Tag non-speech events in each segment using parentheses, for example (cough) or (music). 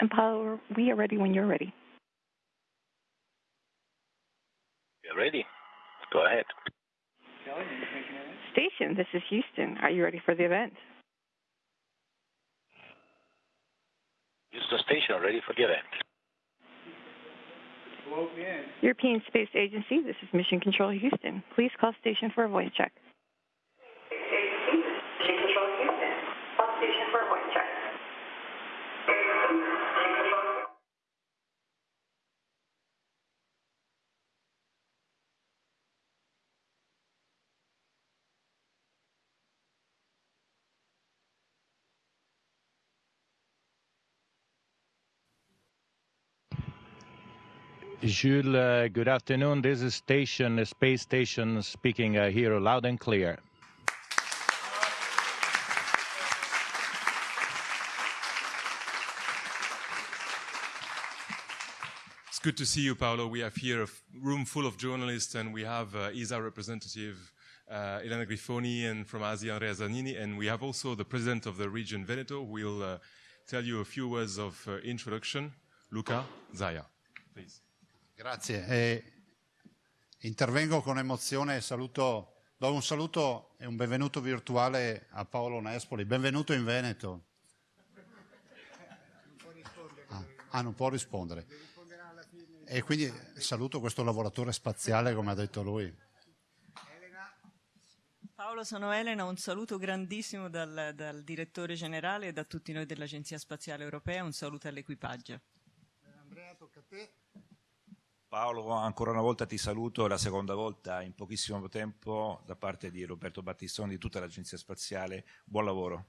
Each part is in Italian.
And Paolo, we are ready when you're ready. You're ready. Go ahead. Station, this is Houston. Are you ready for the event? Houston Station, ready for the event. European Space Agency, this is Mission Control Houston. Please call station for a voice check. Jules, uh, good afternoon. This is station, space station speaking uh, here loud and clear. It's good to see you, Paolo. We have here a room full of journalists, and we have uh, ESA representative uh, Elena Grifoni and from Asia Andrea Zanini, and we have also the president of the region Veneto, who will uh, tell you a few words of uh, introduction. Luca Zaya, please. Grazie. Eh, intervengo con emozione e saluto, do un saluto e un benvenuto virtuale a Paolo Nespoli. Benvenuto in Veneto. Ah, ah, non può rispondere. E quindi saluto questo lavoratore spaziale, come ha detto lui. Paolo, sono Elena, un saluto grandissimo dal, dal direttore generale e da tutti noi dell'Agenzia Spaziale Europea, un saluto all'equipaggio. Andrea, tocca a te. Paolo, ancora una volta ti saluto, la seconda volta in pochissimo tempo da parte di Roberto Battistoni di tutta l'Agenzia Spaziale. Buon lavoro.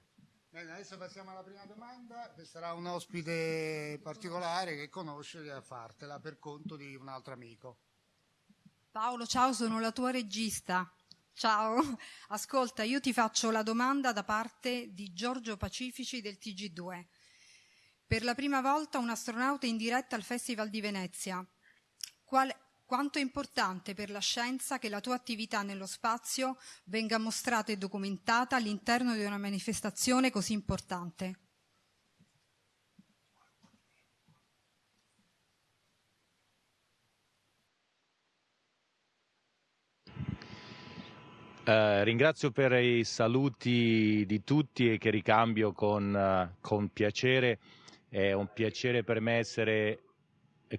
Bene, adesso passiamo alla prima domanda, che sarà un ospite particolare che conosce a fartela per conto di un altro amico. Paolo, ciao, sono la tua regista. Ciao, ascolta, io ti faccio la domanda da parte di Giorgio Pacifici del TG2. Per la prima volta un astronauta in diretta al Festival di Venezia. Qual- quanto è importante per la scienza che la tua attività nello spazio venga mostrata e documentata all'interno di una manifestazione così importante? Eh, ringrazio per i saluti di tutti e che ricambio con, eh, con piacere. È un piacere per me essere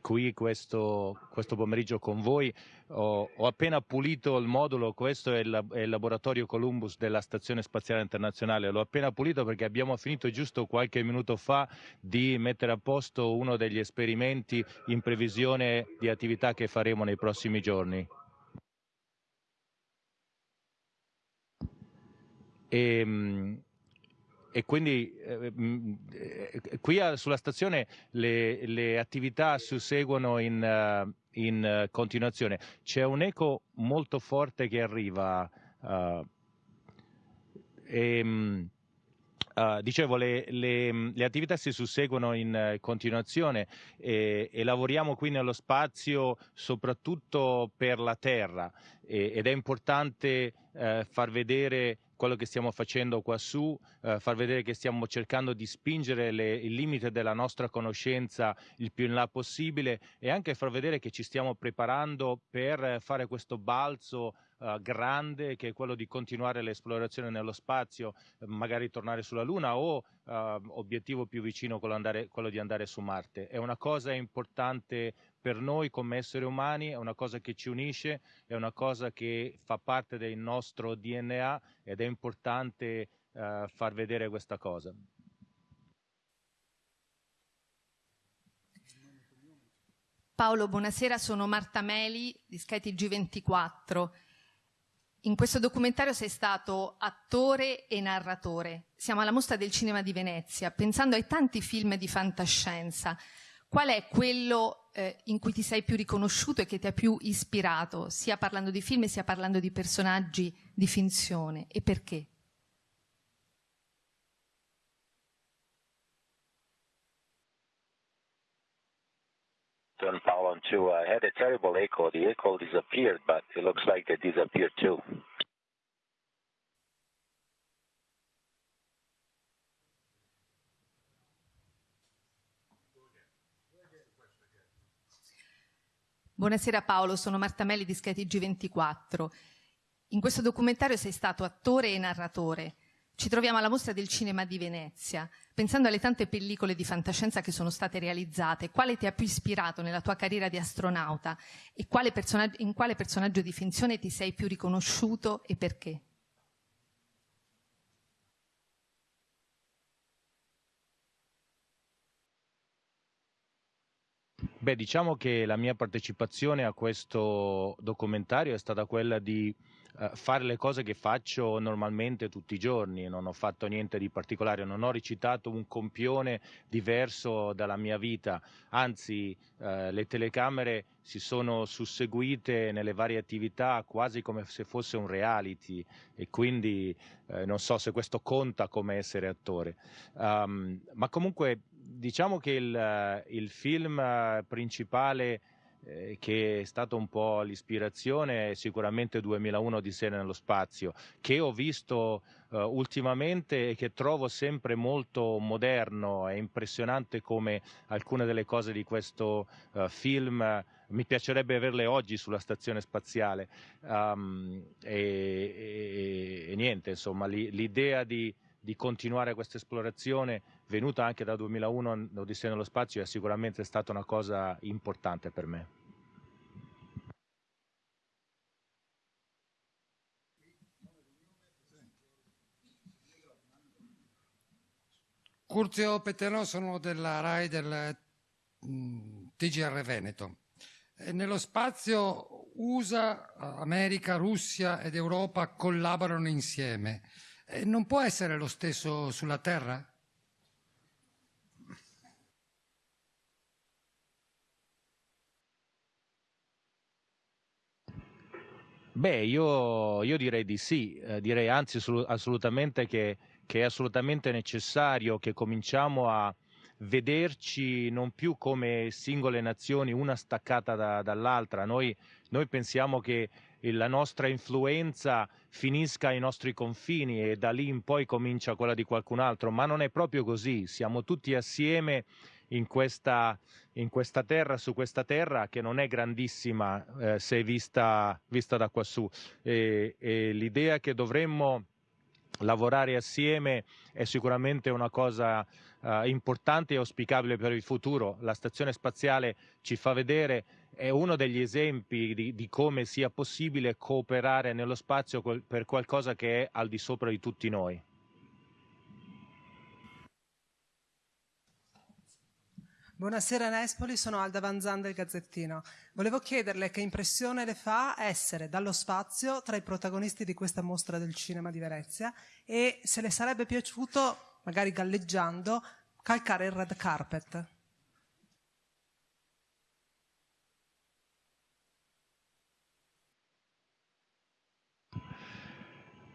qui questo, questo pomeriggio con voi. Ho, ho, appena pulito il modulo, questo è il, è il, laboratorio Columbus della Stazione Spaziale Internazionale, l'ho appena pulito perché abbiamo finito giusto qualche minuto fa di mettere a posto uno degli esperimenti in previsione di attività che faremo nei prossimi giorni. E, e quindi eh, qui sulla stazione le, le attività susseguono in, uh, in uh, continuazione. C'è un eco molto forte che arriva. Uh, e, um, dicevo, le, le, le, attività si susseguono in continuazione e, e, lavoriamo qui nello spazio soprattutto per la Terra e, ed è importante far vedere quello che stiamo facendo qua su, eh, far vedere che stiamo cercando di spingere le, il limite della nostra conoscenza il più in là possibile e anche far vedere che ci stiamo preparando per fare questo balzo uh, grande che è quello di continuare l'esplorazione nello spazio, magari tornare sulla Luna o uh, obiettivo più vicino quello, andare, quello di andare su Marte. È una cosa importante per noi come esseri umani, è una cosa che ci unisce, è una cosa che fa parte del nostro DNA ed è importante uh, far vedere questa cosa. Paolo, buonasera, sono Marta Meli di Skytg 24 In questo documentario sei stato attore e narratore. Siamo alla mostra del cinema di Venezia, pensando ai tanti film di fantascienza. Qual è quello eh, in cui ti sei più riconosciuto e che ti ha più ispirato, sia parlando di film sia parlando di personaggi di finzione e perché? turn Paolo and two. I had a terrible echo. The echo disappeared, but it looks like they disappeared too. Buonasera Paolo, sono Marta Melli di skytg 24 In questo documentario sei stato attore e narratore. Ci troviamo alla mostra del cinema di Venezia. Pensando alle tante pellicole di fantascienza che sono state realizzate, quale ti ha più ispirato nella tua carriera di astronauta e quale in quale personaggio di finzione ti sei più riconosciuto e perché? Beh, diciamo che la mia partecipazione a questo documentario è stata quella di eh, fare le cose che faccio normalmente tutti i giorni, non ho fatto niente di particolare, non ho recitato un compione diverso dalla mia vita, anzi eh, le telecamere si sono susseguite nelle varie attività quasi come se fosse un reality. E quindi eh, non so se questo conta come essere attore. Um, ma comunque diciamo che il, il film principale eh, che è stato un po' l'ispirazione è sicuramente 2001 di Sera nello spazio, che ho visto uh, ultimamente e che trovo sempre molto moderno, è impressionante come alcune delle cose di questo uh, film uh, mi piacerebbe averle oggi sulla stazione spaziale. Um, e, e, e, niente, insomma, l'idea di di continuare questa esplorazione venuta anche da 2001 l'Odissea nello spazio è sicuramente stata una cosa importante per me. Curzio Petterò sono della RAI del mm, TGR Veneto. E nello spazio USA, America, Russia ed Europa collaborano insieme. Eh, non può essere lo stesso sulla Terra? Beh, io, io direi di sì, eh, direi anzi assolutamente che, che, è assolutamente necessario che cominciamo a vederci non più come singole nazioni, una staccata da, dall'altra. Noi, noi pensiamo che la nostra influenza finisca ai nostri confini e da lì in poi comincia quella di qualcun altro, ma non è proprio così, siamo tutti assieme in questa, in questa terra, su questa terra che non è grandissima eh, se vista, vista, da quassù e, e l'idea che dovremmo lavorare assieme è sicuramente una cosa uh, importante e auspicabile per il futuro. La stazione spaziale ci fa vedere è uno degli esempi di, di, come sia possibile cooperare nello spazio per qualcosa che è al di sopra di tutti noi. Buonasera Nespoli, sono Alda Vanzan del Gazzettino. Volevo chiederle che impressione le fa essere dallo spazio tra i protagonisti di questa mostra del cinema di Venezia e se le sarebbe piaciuto, magari galleggiando, calcare il red carpet.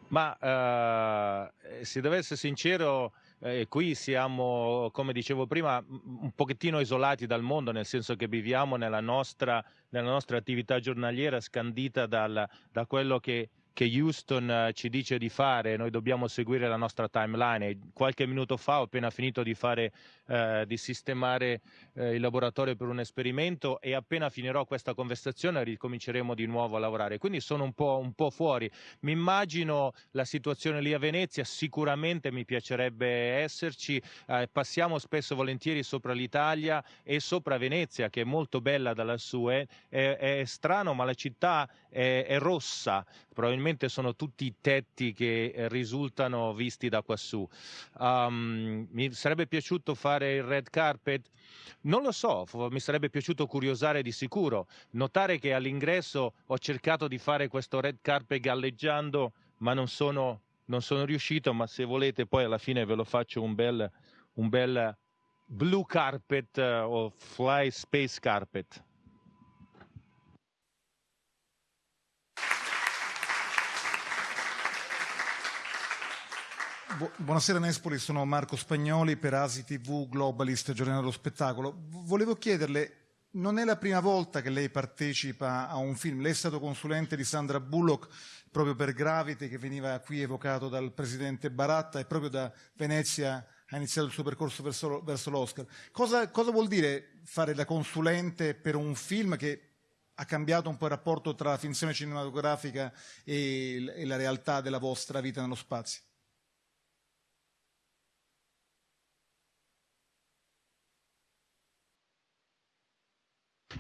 Ma eh, se devo essere sincero, eh, qui siamo, come dicevo prima, un pochettino isolati dal mondo, nel senso che viviamo nella nostra, nella nostra attività giornaliera scandita dal, da quello che che Houston eh, ci dice di fare, noi dobbiamo seguire la nostra timeline. Qualche minuto fa ho appena finito di, fare, eh, di sistemare eh, il laboratorio per un esperimento e appena finirò questa conversazione ricominceremo di nuovo a lavorare. Quindi sono un po', un po fuori. Mi immagino la situazione lì a Venezia, sicuramente mi piacerebbe esserci. Eh, passiamo spesso volentieri sopra l'Italia e sopra Venezia, che è molto bella da lassù. Eh. È, è strano, ma la città è, è rossa probabilmente sono tutti i tetti che eh, risultano visti da quassù. Um, mi sarebbe piaciuto fare il red carpet? Non lo so, mi sarebbe piaciuto curiosare di sicuro. Notare che all'ingresso ho cercato di fare questo red carpet galleggiando, ma non sono, non sono riuscito, ma se volete poi alla fine ve lo faccio un bel, un bel blue carpet uh, o fly space carpet. Buonasera Nespoli, sono Marco Spagnoli per Asi TV Globalist, giornale dello spettacolo. Volevo chiederle, non è la prima volta che lei partecipa a un film, lei è stato consulente di Sandra Bullock proprio per Gravity che veniva qui evocato dal presidente Baratta e proprio da Venezia ha iniziato il suo percorso verso, verso l'Oscar. Cosa, cosa vuol dire fare da consulente per un film che ha cambiato un po' il rapporto tra la finzione cinematografica e, e la realtà della vostra vita nello spazio?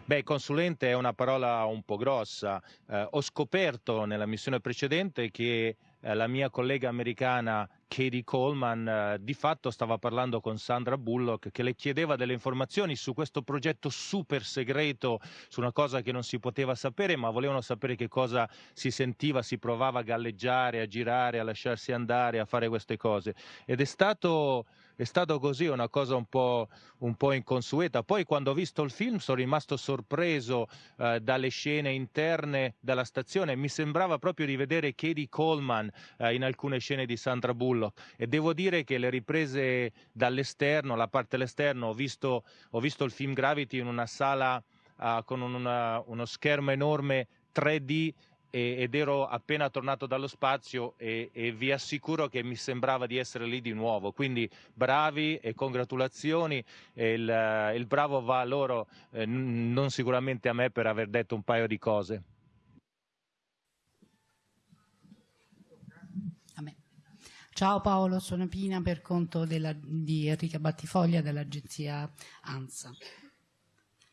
Beh, consulente è una parola un po' grossa. Eh, ho scoperto nella missione precedente che eh, la mia collega americana Katie Coleman eh, di fatto stava parlando con Sandra Bullock che le chiedeva delle informazioni su questo progetto super segreto, su una cosa che non si poteva sapere, ma volevano sapere che cosa si sentiva, si provava a galleggiare, a girare, a lasciarsi andare, a fare queste cose. Ed è stato è stato così, una cosa un po', un po', inconsueta. Poi quando ho visto il film sono rimasto sorpreso eh, dalle scene interne della stazione, mi sembrava proprio di vedere Katie Coleman eh, in alcune scene di Sandra Bullock e devo dire che le riprese dall'esterno, la parte dell'esterno, ho visto, ho visto il film Gravity in una sala uh, con una, uno schermo enorme 3D ed ero appena tornato dallo spazio e, e, vi assicuro che mi sembrava di essere lì di nuovo. Quindi bravi e congratulazioni. E il, il, bravo va a loro, eh, non sicuramente a me per aver detto un paio di cose. Ciao Paolo, sono Pina per conto della, di Enrica Battifoglia dell'agenzia ANSA.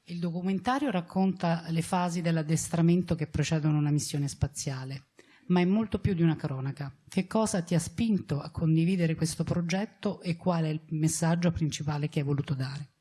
Il documentario racconta le fasi dell'addestramento che precedono una missione spaziale, ma è molto più di una cronaca. Che cosa ti ha spinto a condividere questo progetto e qual è il messaggio principale che hai voluto dare?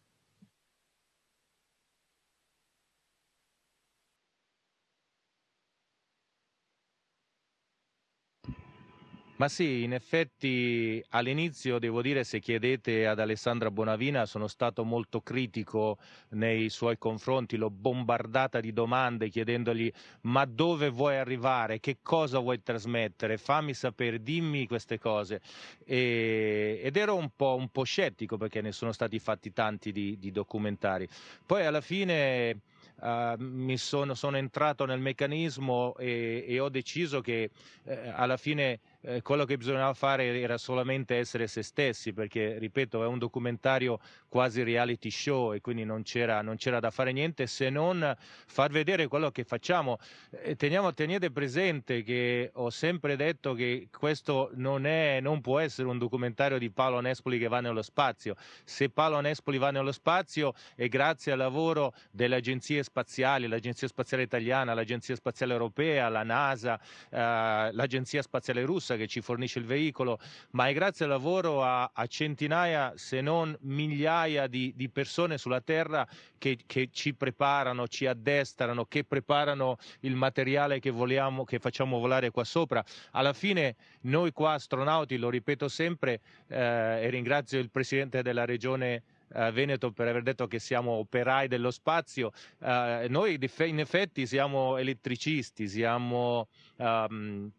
Ma sì, in effetti all'inizio devo dire se chiedete ad Alessandra Bonavina sono stato molto critico nei suoi confronti, l'ho bombardata di domande chiedendogli ma dove vuoi arrivare, che cosa vuoi trasmettere, fammi sapere, dimmi queste cose. E, ed ero un po', un po', scettico perché ne sono stati fatti tanti di, di documentari. Poi alla fine Uh, mi sono, sono, entrato nel meccanismo e, e ho deciso che eh, alla fine eh, quello che bisognava fare era solamente essere se stessi, perché, ripeto, è un documentario quasi reality show e quindi non c'era, non c'era da fare niente se non far vedere quello che facciamo. Eh, teniamo, tenete presente che ho sempre detto che questo non, è, non può essere un documentario di Paolo Nespoli che va nello spazio. Se Paolo Nespoli va nello spazio è grazie al lavoro delle agenzie spaziali, l'Agenzia Spaziale Italiana, l'Agenzia Spaziale Europea, la NASA, eh, l'Agenzia Spaziale Russa che ci fornisce il veicolo, ma è grazie al lavoro a, a centinaia, se non migliaia di, di persone sulla Terra che, che, ci preparano, ci addestrano, che preparano il materiale che, vogliamo, che facciamo volare qua sopra. Alla fine noi qua astronauti, lo ripeto sempre, eh, e ringrazio il Presidente della Regione Uh, Veneto per aver detto che siamo operai dello spazio. Uh, noi in effetti siamo elettricisti, siamo um,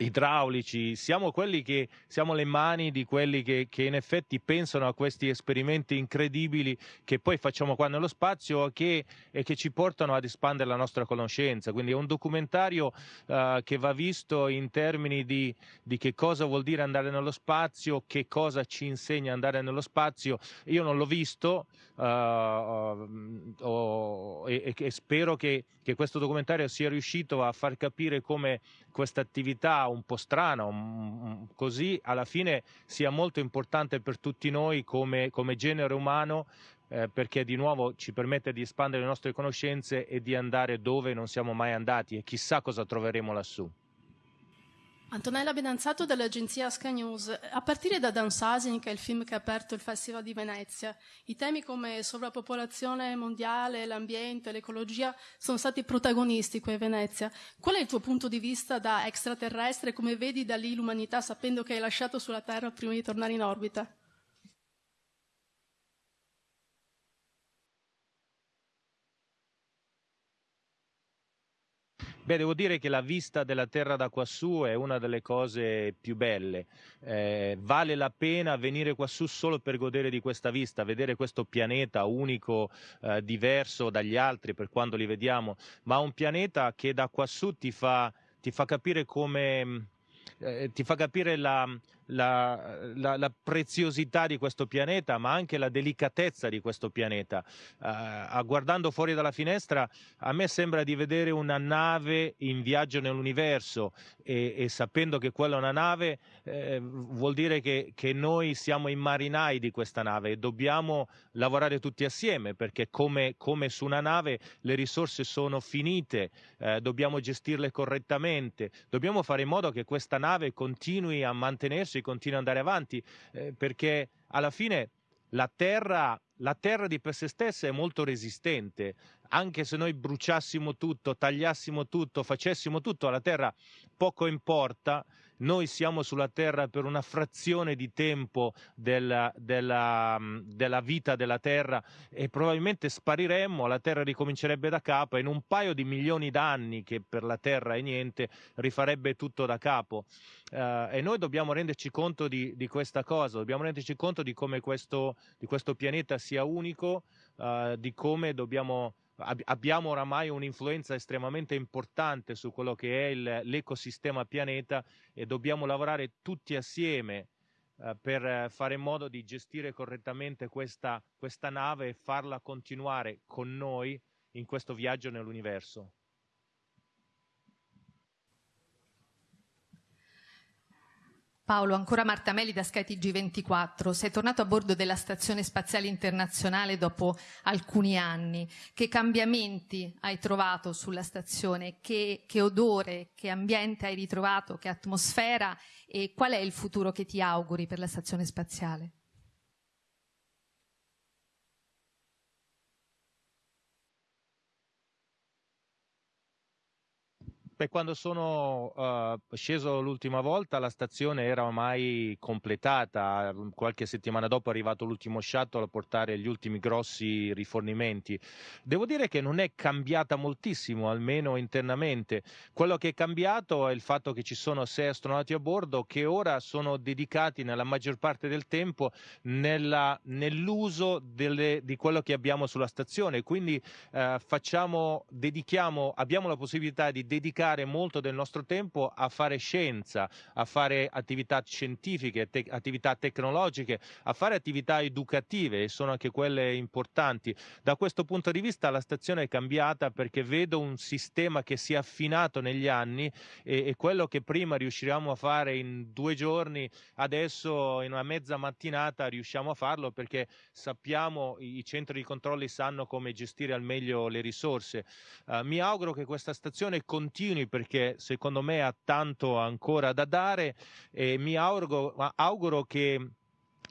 idraulici, siamo quelli che siamo le mani di quelli che, che, in effetti pensano a questi esperimenti incredibili che poi facciamo qua nello spazio che, e che ci portano ad espandere la nostra conoscenza. Quindi è un documentario uh, che va visto in termini di, di, che cosa vuol dire andare nello spazio, che cosa ci insegna andare nello spazio. Io non l'ho visto uh, uh, e, e, spero che, che questo documentario sia riuscito a far capire come questa attività un po' strana, un, così alla fine sia molto importante per tutti noi come, come genere umano eh, perché di nuovo ci permette di espandere le nostre conoscenze e di andare dove non siamo mai andati e chissà cosa troveremo lassù. Antonella Benanzato dell'agenzia Sky News. A partire da Downsizing, che è il film che ha aperto il Festival di Venezia, i temi come sovrappopolazione mondiale, l'ambiente, l'ecologia sono stati protagonisti qui a Venezia. Qual è il tuo punto di vista da extraterrestre? Come vedi da lì l'umanità sapendo che hai lasciato sulla Terra prima di tornare in orbita? Beh, devo dire che la vista della Terra da quassù è una delle cose più belle. Eh, vale la pena venire quassù solo per godere di questa vista, vedere questo pianeta unico, eh, diverso dagli altri per quando li vediamo, ma un pianeta che da quassù ti fa, ti fa capire come... Eh, ti fa capire la, la, la, la, preziosità di questo pianeta, ma anche la delicatezza di questo pianeta. Uh, guardando fuori dalla finestra, a me sembra di vedere una nave in viaggio nell'universo e, e sapendo che quella è una nave eh, vuol dire che, che, noi siamo i marinai di questa nave e dobbiamo lavorare tutti assieme perché come, come su una nave le risorse sono finite, eh, dobbiamo gestirle correttamente, dobbiamo fare in modo che questa nave continui a mantenersi, continui ad andare avanti eh, perché alla fine la terra, la terra di per sé stessa è molto resistente, anche se noi bruciassimo tutto, tagliassimo tutto, facessimo tutto, alla terra poco importa, noi siamo sulla Terra per una frazione di tempo della, della, della, vita della Terra e probabilmente spariremmo, la Terra ricomincerebbe da capo e in un paio di milioni d'anni, che per la Terra è niente, rifarebbe tutto da capo. Uh, e noi dobbiamo renderci conto di, di, questa cosa, dobbiamo renderci conto di come questo, di questo pianeta sia unico, uh, di come dobbiamo abbiamo oramai un'influenza estremamente importante su quello che è il, l'ecosistema pianeta e dobbiamo lavorare tutti assieme eh, per fare in modo di gestire correttamente questa, questa nave e farla continuare con noi in questo viaggio nell'universo. Paolo, ancora Martamelli da skytg 24 sei tornato a bordo della Stazione Spaziale Internazionale dopo alcuni anni. Che cambiamenti hai trovato sulla stazione? Che, che odore, che ambiente hai ritrovato, che atmosfera e qual è il futuro che ti auguri per la Stazione Spaziale? Beh, quando sono uh, sceso l'ultima volta la stazione era ormai completata, qualche settimana dopo è arrivato l'ultimo shuttle a portare gli ultimi grossi rifornimenti. Devo dire che non è cambiata moltissimo, almeno internamente. Quello che è cambiato è il fatto che ci sono sei astronauti a bordo che ora sono dedicati nella maggior parte del tempo nella, nell'uso delle, di quello che abbiamo sulla stazione, quindi uh, facciamo, abbiamo la possibilità di dedicare dedicare molto del nostro tempo a fare scienza, a fare attività scientifiche, te- attività tecnologiche, a fare attività educative e sono anche quelle importanti. Da questo punto di vista la stazione è cambiata perché vedo un sistema che si è affinato negli anni e, e quello che prima riuscivamo a fare in due giorni, adesso in una mezza mattinata riusciamo a farlo perché sappiamo, i centri di controlli sanno come gestire al meglio le risorse. Uh, mi auguro che questa stazione continui continui perché secondo me ha tanto ancora da dare e mi auguro, auguro che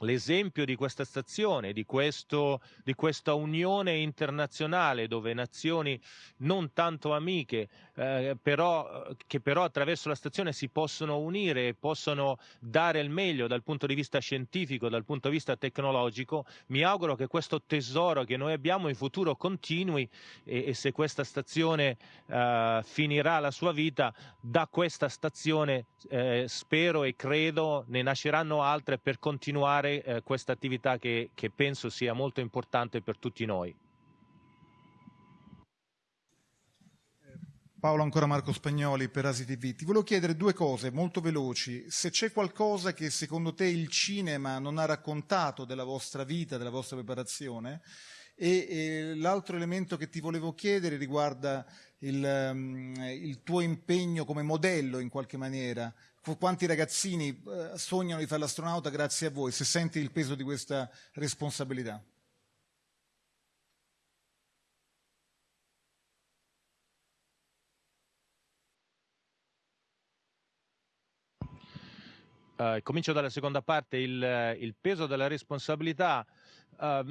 l'esempio di questa stazione, di, questo, di, questa unione internazionale dove nazioni non tanto amiche, eh, però, che però attraverso la stazione si possono unire e possono dare il meglio dal punto di vista scientifico, dal punto di vista tecnologico, mi auguro che questo tesoro che noi abbiamo in futuro continui e, e se questa stazione eh, finirà la sua vita, da questa stazione eh, spero e credo ne nasceranno altre per continuare fare eh, questa attività che, che penso sia molto importante per tutti noi. Paolo, ancora Marco Spagnoli per Asi TV. Ti volevo chiedere due cose molto veloci. Se c'è qualcosa che secondo te il cinema non ha raccontato della vostra vita, della vostra preparazione, e, e l'altro elemento che ti volevo chiedere riguarda il, um, il, tuo impegno come modello in qualche maniera quanti ragazzini eh, sognano di fare l'astronauta grazie a voi, se senti il peso di questa responsabilità. Uh, comincio dalla seconda parte, il, il peso della responsabilità. Uh,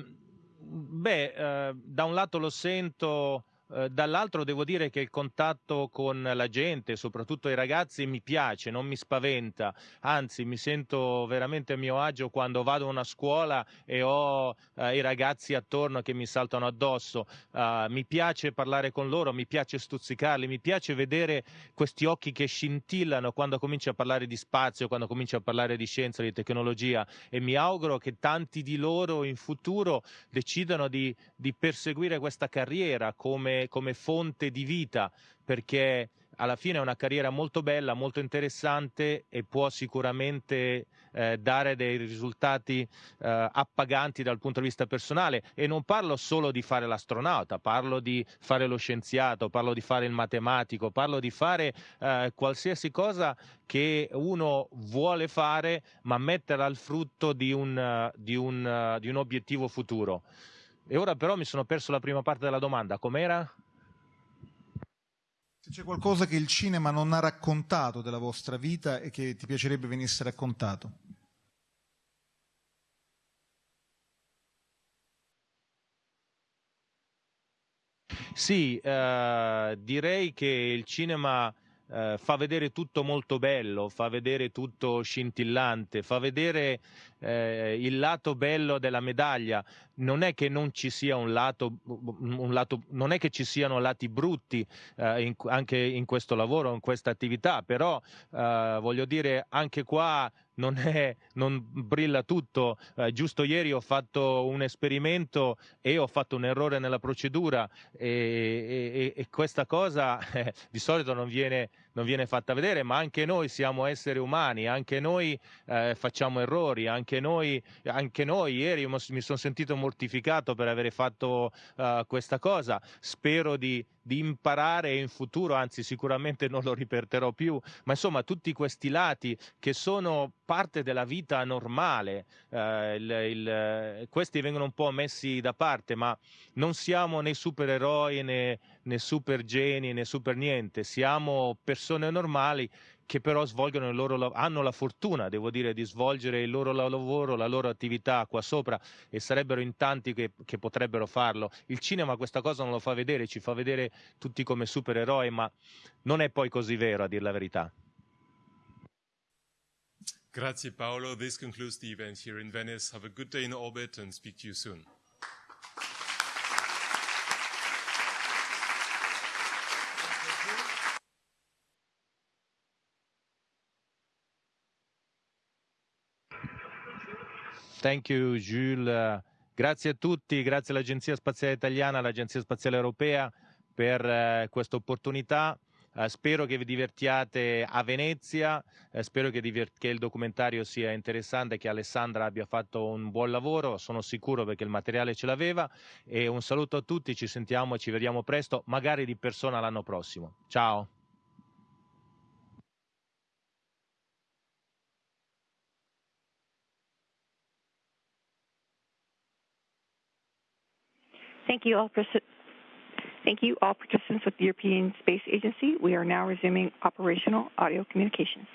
beh, uh, da un lato lo sento eh, dall'altro devo dire che il contatto con la gente, soprattutto i ragazzi, mi piace, non mi spaventa, anzi mi sento veramente a mio agio quando vado a una scuola e ho uh, i ragazzi attorno che mi saltano addosso. Uh, mi piace parlare con loro, mi piace stuzzicarli, mi piace vedere questi occhi che scintillano quando comincio a parlare di spazio, quando comincio a parlare di scienza, di tecnologia e mi auguro che tanti di loro in futuro decidano di, di perseguire questa carriera come come, fonte di vita, perché alla fine è una carriera molto bella, molto interessante e può sicuramente eh, dare dei risultati eh, appaganti dal punto di vista personale e non parlo solo di fare l'astronauta, parlo di fare lo scienziato, parlo di fare il matematico, parlo di fare eh, qualsiasi cosa che uno vuole fare ma metterla al frutto di un, di un, di un obiettivo futuro. E ora però mi sono perso la prima parte della domanda, com'era? Se c'è qualcosa che il cinema non ha raccontato della vostra vita e che ti piacerebbe venisse raccontato. Sì, eh, direi che il cinema eh, fa vedere tutto molto bello, fa vedere tutto scintillante, fa vedere eh, il lato bello della medaglia. Non è che non ci sia un lato, un lato non è che ci siano lati brutti eh, in, anche in questo lavoro, in questa attività, però eh, voglio dire anche qua non, è, non brilla tutto. Eh, giusto ieri ho fatto un esperimento e ho fatto un errore nella procedura e, e, e questa cosa (laughs) eh, di solito non viene, non viene, fatta vedere, ma anche noi siamo esseri umani, anche noi eh, facciamo errori, anche noi, anche noi ieri mi sono sentito mortificato per aver fatto uh, questa cosa. Spero di, di imparare in futuro, anzi sicuramente non lo ripeterò più, ma insomma tutti questi lati che sono parte della vita normale, eh, il, il, questi vengono un po' messi da parte, ma non siamo né supereroi né, né super geni né super niente, siamo persone normali che però svolgono il loro, hanno la fortuna, devo dire, di svolgere il loro lavoro, la loro attività qua sopra e sarebbero in tanti che, che potrebbero farlo. Il cinema questa cosa non lo fa vedere, ci fa vedere tutti come supereroi, ma non è poi così vero a dire la verità. Grazie Paolo. This concludes the event here in Venice. Have a good day in orbit and speak to you soon. Thank you, Jules. Grazie a tutti, grazie all'Agenzia Spaziale Italiana, all'Agenzia Spaziale Europea per eh, questa opportunità. Eh, spero che vi divertiate a Venezia, eh, spero che, che, il documentario sia interessante, che Alessandra abbia fatto un buon lavoro, sono sicuro perché il materiale ce l'aveva e un saluto a tutti, ci sentiamo e ci vediamo presto, magari di persona l'anno prossimo. Ciao! Thank you all. Thank you all participants with the European Space Agency. We are now resuming operational audio communications.